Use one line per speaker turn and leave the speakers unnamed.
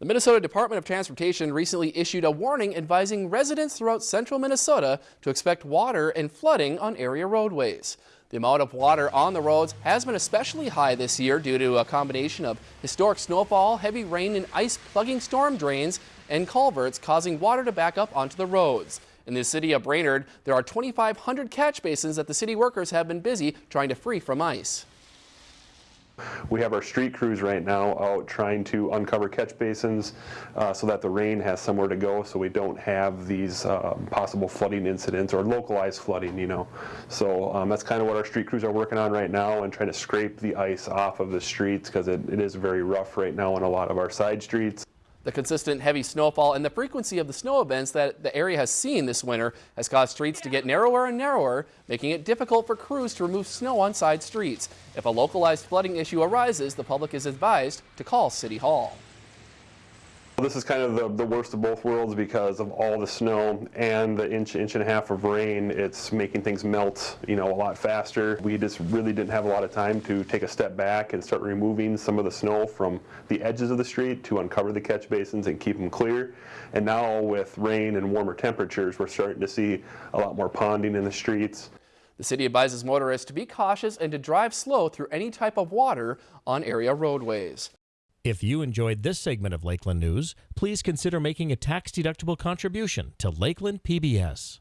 The Minnesota Department of Transportation recently issued a warning advising residents throughout central Minnesota to expect water and flooding on area roadways. The amount of water on the roads has been especially high this year due to a combination of historic snowfall, heavy rain and ice plugging storm drains and culverts causing water to back up onto the roads. In the city of Brainerd, there are 2,500 catch basins that the city workers have been busy trying to free from ice.
We have our street crews right now out trying to uncover catch basins uh, so that the rain has somewhere to go so we don't have these uh, possible flooding incidents or localized flooding, you know. So um, that's kind of what our street crews are working on right now and trying to scrape the ice off of the streets because it, it is very rough right now on a lot of our side streets.
The consistent heavy snowfall and the frequency of the snow events that the area has seen this winter has caused streets to get narrower and narrower, making it difficult for crews to remove snow on side streets. If a localized flooding issue arises, the public is advised to call City Hall.
This is kind of the, the worst of both worlds because of all the snow and the inch, inch and a half of rain. It's making things melt, you know, a lot faster. We just really didn't have a lot of time to take a step back and start removing some of the snow from the edges of the street to uncover the catch basins and keep them clear. And now with rain and warmer temperatures, we're starting to see a lot more ponding in the streets.
The city advises motorists to be cautious and to drive slow through any type of water on area roadways.
If you enjoyed this segment of Lakeland News, please consider making a tax-deductible contribution to Lakeland PBS.